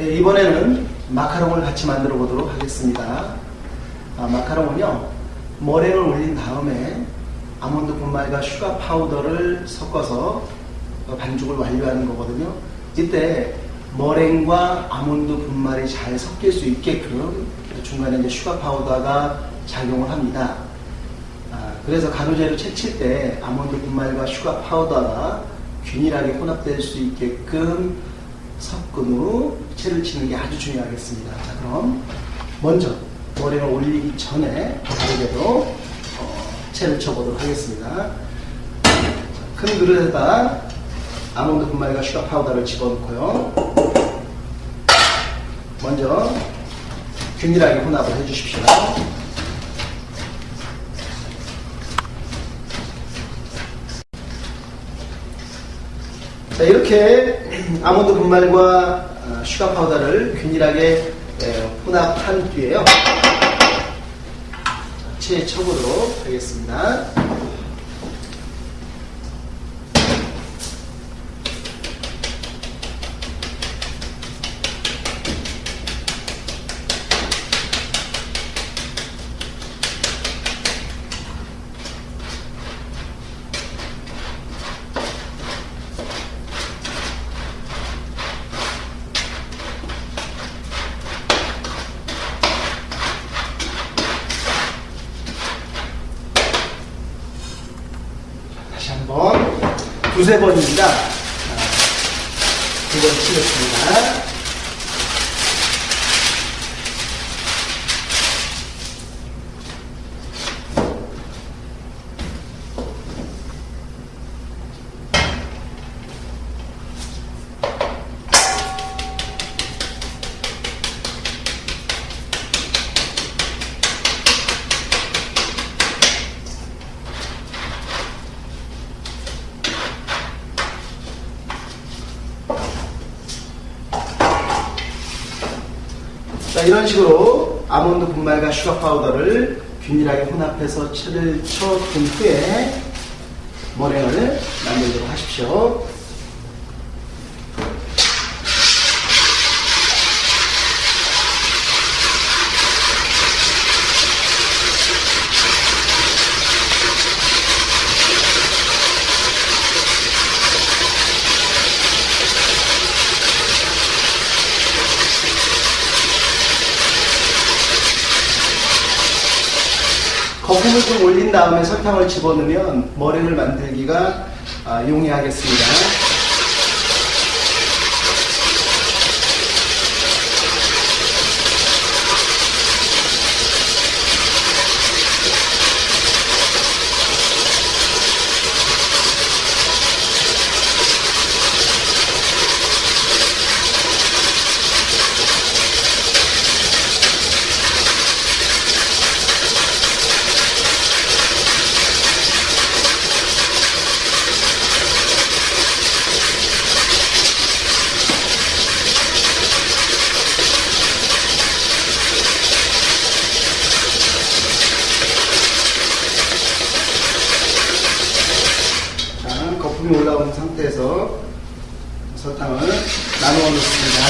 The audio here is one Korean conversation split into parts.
네, 이번에는 마카롱을 같이 만들어 보도록 하겠습니다. 아, 마카롱은요, 머랭을 올린 다음에 아몬드 분말과 sugar powder를 섞어서 반죽을 완료하는 거거든요. 이때 머랭과 아몬드 분말이 잘 섞일 수 있게끔 중간에 이제 sugar powder가 작용을 합니다. 아, 그래서 가루재료 채칠 때 아몬드 분말과 sugar powder가 균일하게 혼합될 수 있게끔 후 채를 치는 게 아주 중요하겠습니다. 자, 그럼 먼저 머랭을 올리기 전에 가루재료 어, 채를 쳐보도록 하겠습니다. 자, 큰 그릇에다 아몬드 분말과 sugar powder를 집어넣고요. 먼저 균일하게 혼합을 해주십시오. 자, 이렇게 아몬드 분말과 어, 슈가 파우더를 균일하게 혼합한 뒤에요. 채에 쳐보도록 하겠습니다. 다시 한번 두세 번입니다. 두번 치겠습니다. 자, 이런 식으로 아몬드 분말과 sugar powder를 균일하게 혼합해서 채를 쳐둔 후에 머랭을 만들도록 하십시오. 거품을 좀 올린 다음에 설탕을 집어넣으면 머랭을 만들기가 아, 용이하겠습니다. 자, 거품이 올라오는 상태에서 설탕을 나누어 넣습니다.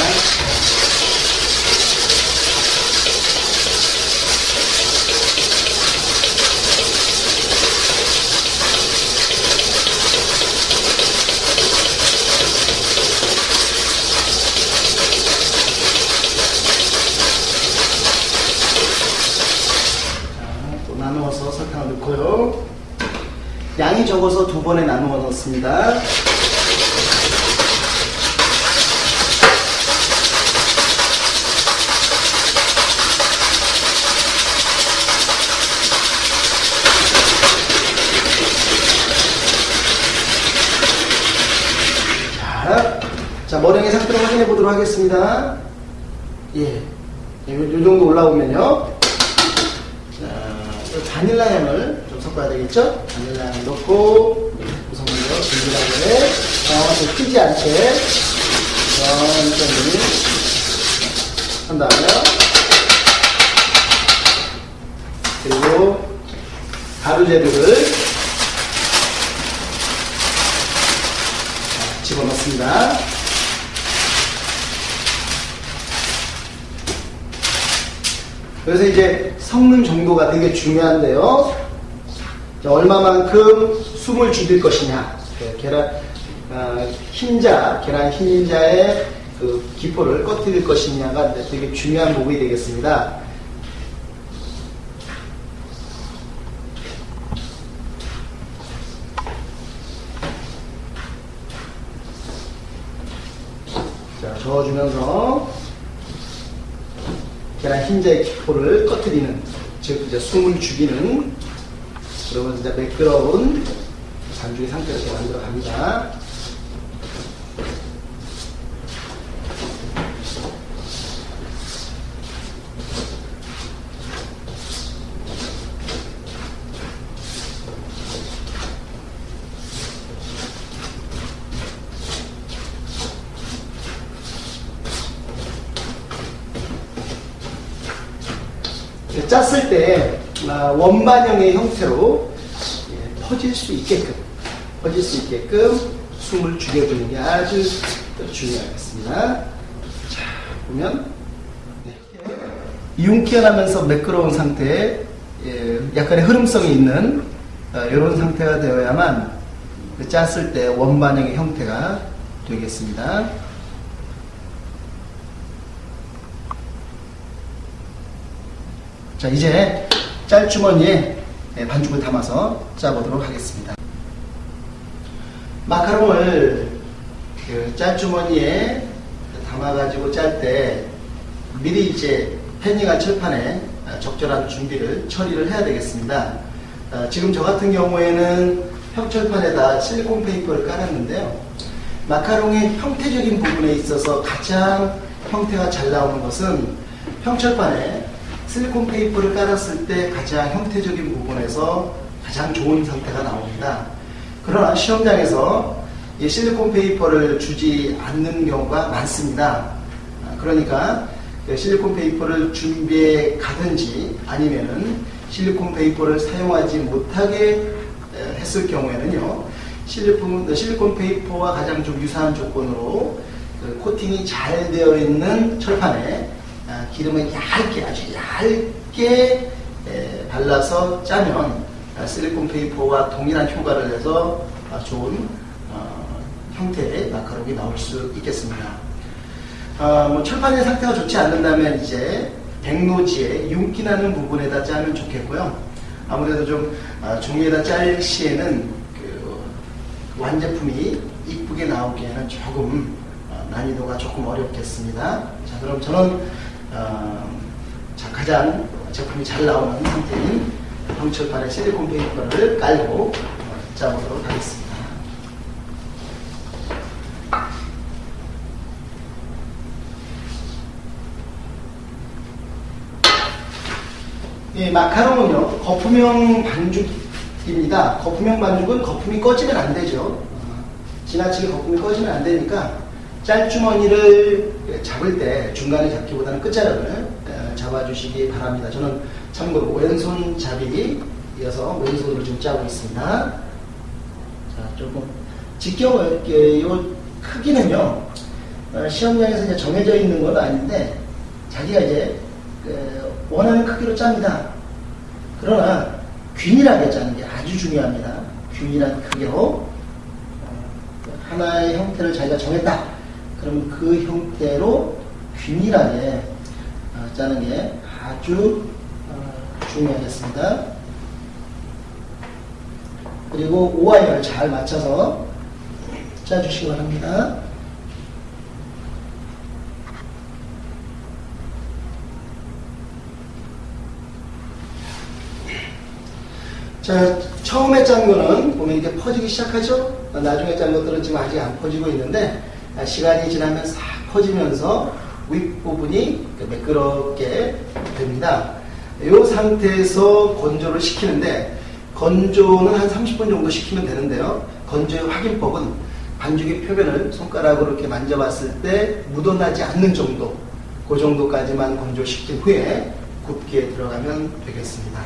자, 또 나누어서 설탕을 넣고요. 양이 적어서 두 번에 나누어 넣습니다. 자, 자 머랭의 상태를 확인해 보도록 하겠습니다. 예, 요, 요 정도 올라오면요. 자, 이 바닐라 향을 좀 섞어야 되겠죠? 바닐라 향을 넣고 든든하게 어, 튀지 않게 천천히 한 다음에 그리고 가루 재료를 집어넣습니다. 그래서 이제 섞는 정도가 되게 중요한데요. 자, 얼마만큼 숨을 죽일 것이냐. 네, 계란, 아, 흰자, 계란 흰자의 그 기포를 꺼뜨릴 것이냐가 되게 중요한 부분이 되겠습니다. 자, 저어주면서 계란 흰자의 기포를 꺼뜨리는, 즉, 이제 숨을 죽이는, 그러면 이제 매끄러운 반죽의 상태로 만들어 갑니다. 짰을 때 아, 원반형의 형태로 예, 퍼질 수 있게끔 퍼질 수 있게끔 숨을 죽여주는 게 아주 중요하겠습니다. 자 보면 네. 윤기나면서 매끄러운 상태에 예, 약간의 흐름성이 있는 이런 상태가 되어야만 그 짰을 때 원반형의 형태가 되겠습니다. 자, 이제 짤주머니에 예, 반죽을 담아서 짜보도록 하겠습니다. 마카롱을 그 짤주머니에 담아가지고 짤 때 미리 이제 패닝한 철판에 적절한 준비를 처리를 해야 되겠습니다. 어, 지금 저 같은 경우에는 형철판에다 실리콘 페이퍼를 깔았는데요. 마카롱의 형태적인 부분에 있어서 가장 형태가 잘 나오는 것은 평철판에 silicone paper를 깔았을 때 가장 형태적인 부분에서 가장 좋은 상태가 나옵니다. 그러나 시험장에서 이 silicone paper를 주지 않는 경우가 많습니다. 아, 그러니까 그 silicone paper를 준비해 가든지 아니면은 silicone paper를 사용하지 못하게 했을 경우에는요. silicone, silicone paper와 가장 좀 유사한 조건으로 그 코팅이 잘 되어 있는 철판에 아, 기름을 얇게 아주 얇게 발라서 짜면 아, 실리콘 페이퍼와 동일한 효과를 내서 아, 좋은 어, 형태의 마카롱이 나올 수 있겠습니다. 뭐 철판의 상태가 좋지 않는다면 이제 백노지에 윤기 나는 부분에다 짜면 좋겠고요. 아무래도 좀 종이에다 짤 시에는 그 완제품이 이쁘게 나오기에는 조금 어, 난이도가 조금 어렵겠습니다. 자, 그럼 저는 어, 자, 가장 제품이 잘 나오는 상태인 황철판의 실리콘 페이퍼를 깔고 어, 짜보도록 하겠습니다. 이 마카롱은요 거품형 반죽입니다. 거품형 반죽은 거품이 꺼지면 안 되죠. 어, 지나치게 거품이 꺼지면 안 되니까 짤주머니를 잡을 때 중간에 잡기보다는 끝자락을 어, 잡아주시기 바랍니다. 저는 참고로 왼손 잡이 이어서 왼손으로 지금 짜고 있습니다. 자, 조금 직경을, 이 크기는요, 어, 시험장에서 이제 정해져 있는 건 아닌데, 자기가 이제 그, 원하는 크기로 짭니다. 그러나 균일하게 짜는 게 아주 중요합니다. 균일한 크기로 어, 하나의 형태를 자기가 정했다. 그럼 그 형태로 균일하게 어, 짜는 게 아주 어, 중요하겠습니다. 그리고 오와이어를 잘 맞춰서 짜주시기 바랍니다. 자, 처음에 짠 거는 보면 이렇게 퍼지기 시작하죠? 나중에 짠 것들은 지금 아직 안 퍼지고 있는데 아, 시간이 지나면 싹 퍼지면서 윗부분이 매끄럽게 됩니다. 이 상태에서 건조를 시키는데 건조는 한 30분 정도 시키면 되는데요. 건조의 확인법은 반죽의 표면을 손가락으로 이렇게 만져봤을 때 묻어나지 않는 정도 그 정도까지만 건조시킨 후에 굽기에 들어가면 되겠습니다.